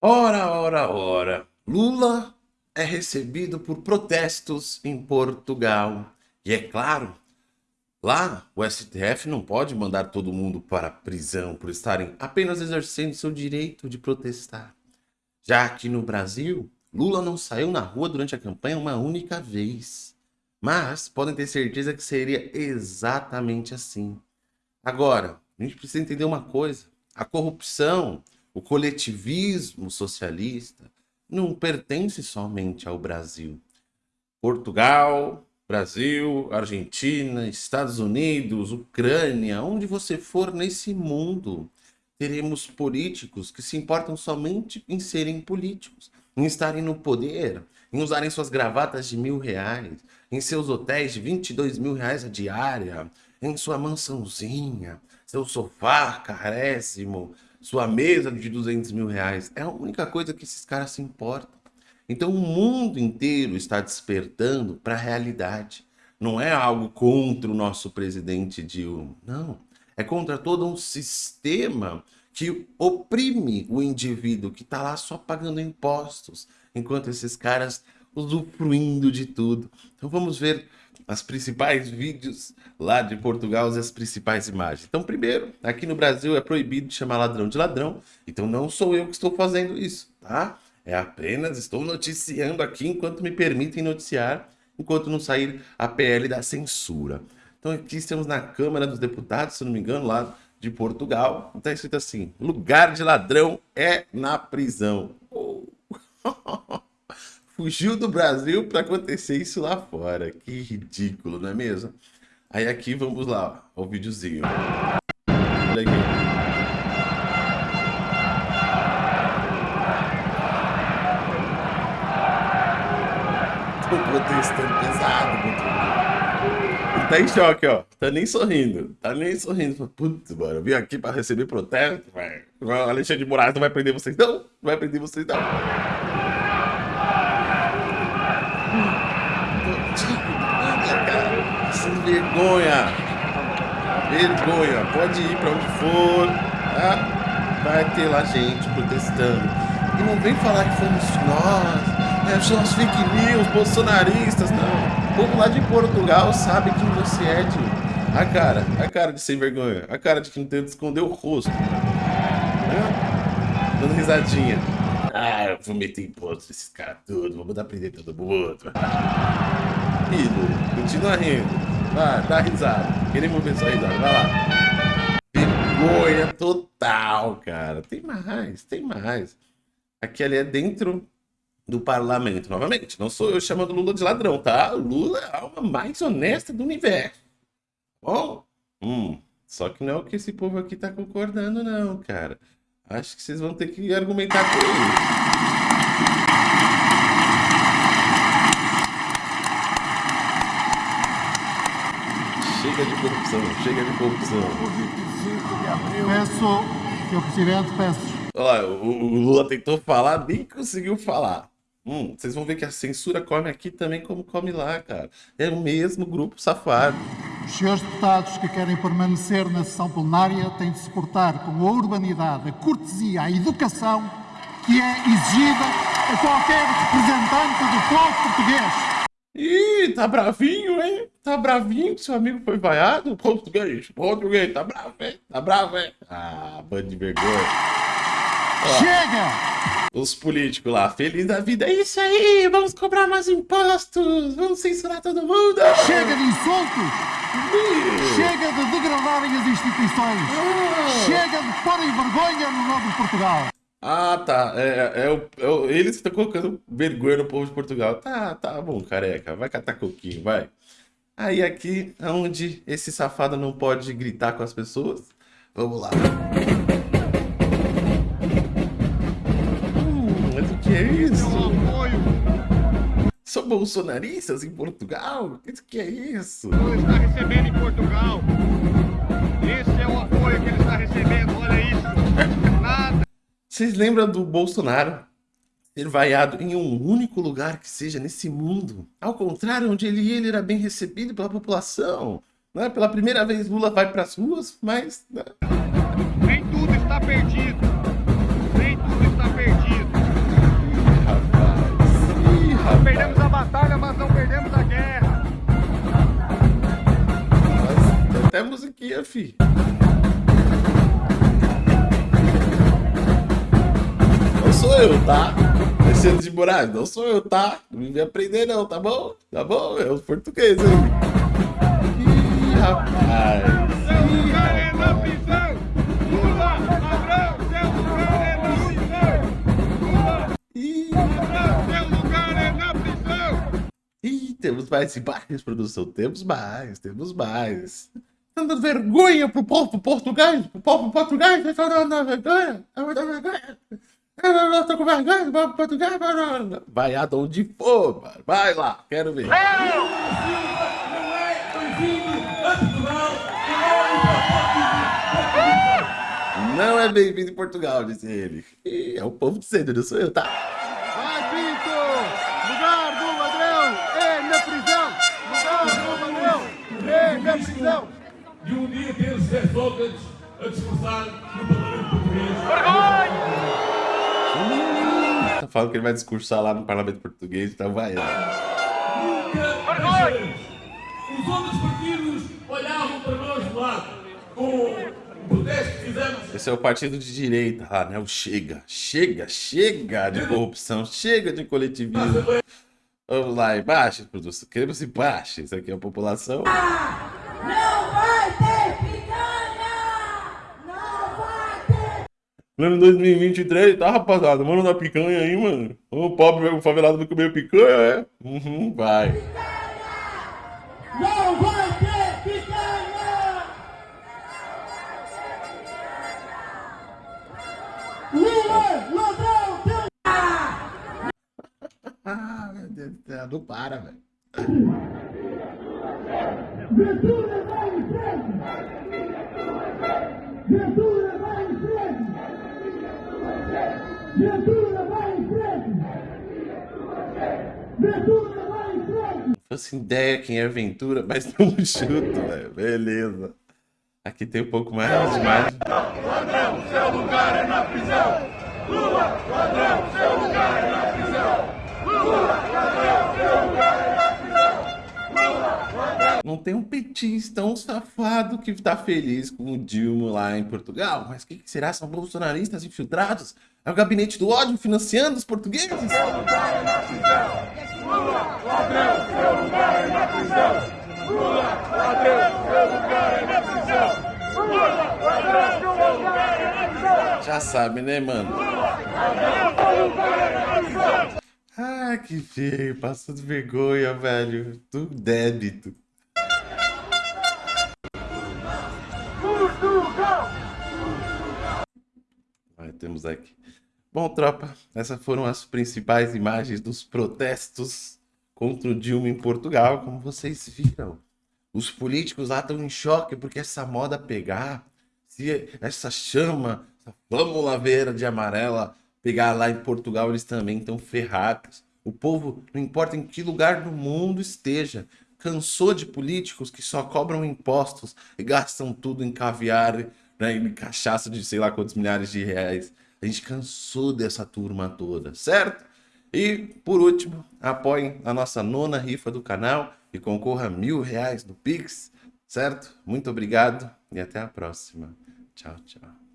Ora, ora, ora. Lula é recebido por protestos em Portugal. E é claro, lá o STF não pode mandar todo mundo para a prisão por estarem apenas exercendo seu direito de protestar. Já aqui no Brasil, Lula não saiu na rua durante a campanha uma única vez. Mas podem ter certeza que seria exatamente assim. Agora, a gente precisa entender uma coisa. A corrupção o coletivismo socialista não pertence somente ao Brasil. Portugal, Brasil, Argentina, Estados Unidos, Ucrânia, onde você for nesse mundo, teremos políticos que se importam somente em serem políticos, em estarem no poder, em usarem suas gravatas de mil reais, em seus hotéis de 22 mil reais a diária, em sua mansãozinha, seu sofá carésimo, sua mesa de 200 mil reais. É a única coisa que esses caras se importam. Então o mundo inteiro está despertando para a realidade. Não é algo contra o nosso presidente Dilma, não. É contra todo um sistema que oprime o indivíduo que está lá só pagando impostos, enquanto esses caras usufruindo de tudo. Então vamos ver as principais vídeos lá de Portugal e as principais imagens. Então, primeiro, aqui no Brasil é proibido chamar ladrão de ladrão, então não sou eu que estou fazendo isso, tá? É apenas estou noticiando aqui enquanto me permitem noticiar, enquanto não sair a PL da censura. Então aqui estamos na Câmara dos Deputados, se não me engano, lá de Portugal. Está escrito assim, lugar de ladrão é na prisão. Oh. Fugiu do Brasil para acontecer isso lá fora. Que ridículo, não é mesmo? Aí aqui vamos lá, ó, o videozinho. Olha aqui. Tô protestando pesado contra Ele tá em choque, ó. Tá nem sorrindo. Tá nem sorrindo. Putz, mano, eu vim aqui pra receber protesto, velho. Alexandre de Moraes não vai prender vocês, não. Não vai prender vocês, não. Sem vergonha. Vergonha. Pode ir para onde for. Tá? Vai ter lá gente protestando. E não vem falar que fomos nós. É, são as fake news, bolsonaristas. Não. O povo lá de Portugal sabe quem você é, tio. A cara, a cara de sem vergonha. A cara de que não tenta esconder o rosto. Né? Dando risadinha. Ah, eu vou meter imposto nesses caras tudo, vou mandar prender todo mundo. Rindo, continua rindo. Vai, dá risada. Queremos ver sua risada, vai lá. Vergonha total, cara. Tem mais, tem mais. Aqui ali é dentro do parlamento. Novamente, não sou eu chamando Lula de ladrão, tá? Lula é a alma mais honesta do universo. Bom? Hum, só que não é o que esse povo aqui tá concordando, não, cara. Acho que vocês vão ter que argumentar com ele. Chega de corrupção, chega de corrupção. Peço, senhor presidente, peço. Olha, o, o Lula tentou falar, nem conseguiu falar. Hum, vocês vão ver que a censura come aqui também como come lá, cara. É o mesmo grupo safado. Os senhores deputados que querem permanecer na sessão plenária têm de se portar com a urbanidade, a cortesia, a educação que é exigida a qualquer representante do povo português. Ih, tá bravinho, hein? Tá bravinho que seu amigo foi vaiado? Português, português, tá bravo, hein? Tá bravo, hein? Ah, bando de vergonha. Chega! os políticos lá, feliz da vida. É isso aí, vamos cobrar mais impostos, vamos censurar todo mundo. Chega de insultos. Chega de degradarem as instituições. Ah. Chega de porem vergonha no nome de Portugal. Ah, tá. É, é, o, é o, eles estão colocando vergonha no povo de Portugal. Tá, tá bom, careca. Vai catar coquinho, vai. Aí aqui, onde esse safado não pode gritar com as pessoas. Vamos lá. que é isso? São bolsonaristas em Portugal? O que é isso? Ele está recebendo em Portugal. Esse é o apoio que ele está recebendo, olha isso. Nada. Vocês lembram do Bolsonaro ser vaiado em um único lugar que seja nesse mundo? Ao contrário, onde ele, ele era bem recebido pela população. Né? Pela primeira vez Lula vai para as ruas, mas... Né? Nem tudo está perdido. Nem tudo está perdido. Ih, rapaz. Ih, rapaz. Perdemos a batalha, mas não perdemos a guerra. Mas, até musiquinha, filho. Sou eu, tá? Alexandre de Moraes, não sou eu, tá? Não me aprender não, tá bom? Tá bom? É os portugueses aí. Ih, rapaz. É é Ih, é ih, temos mais imagens, produção. Temos mais, temos mais. Tá dando vergonha pro povo português, pro povo português, vocês estão dando vergonha, estão dando vergonha. Eu tô com vergonha povo português, mano. Vai aonde for, mano. Vai lá, quero ver. Não é bem-vindo em Portugal, disse ele. É o povo dizendo, não sou eu, tá? Vai, Pinto! Lugar do ladrão é na prisão! Lugar do ladrão é na prisão! de um dia ter José Sócrates a discursar no Parlamento Português. Tá falando que ele vai discursar lá no Parlamento Português, então vai. né? Os outros partidos olhavam para nós de lado com o protesto que fizemos. Esse é o partido de direita lá, né? O Chega. Chega, chega de corrupção, chega de coletivismo. Vamos lá, embaixo, produção. Queremos embaixo. Isso aqui é a população. Não vai ter picanha! Não vai ter Ano 2023, tá, rapaziada? Mano da picanha aí, mano. O pobre, o favelado vai comer picanha, é? Uhum, vai. Não vai ter picanha! Lula, ladrão, teu... Ah, meu Deus do céu, não para, velho. Ventura vai em frente! Ventura Ventura vai em frente! Ventura vai em frente! Não faço ideia quem é Ventura, mas não chuto, velho. Beleza. Aqui tem um pouco mais de imagem. Não tem um petista, um safado que tá feliz com o Dilma lá em Portugal. Mas o que, que será? São bolsonaristas infiltrados? É o gabinete do ódio financiando os portugueses? Já sabe, né, mano? Ah, que feio, passando vergonha, velho. Do débito. Temos aqui. Bom, tropa, essas foram as principais imagens dos protestos contra o Dilma em Portugal, como vocês viram. Os políticos lá estão em choque porque essa moda pegar, se essa chama, essa flâmula verde amarela pegar lá em Portugal, eles também estão ferrados. O povo, não importa em que lugar do mundo esteja, cansou de políticos que só cobram impostos e gastam tudo em caviar, né, cachaça de sei lá quantos milhares de reais. A gente cansou dessa turma toda, certo? E, por último, apoiem a nossa nona rifa do canal e concorra a mil reais no Pix, certo? Muito obrigado e até a próxima. Tchau, tchau.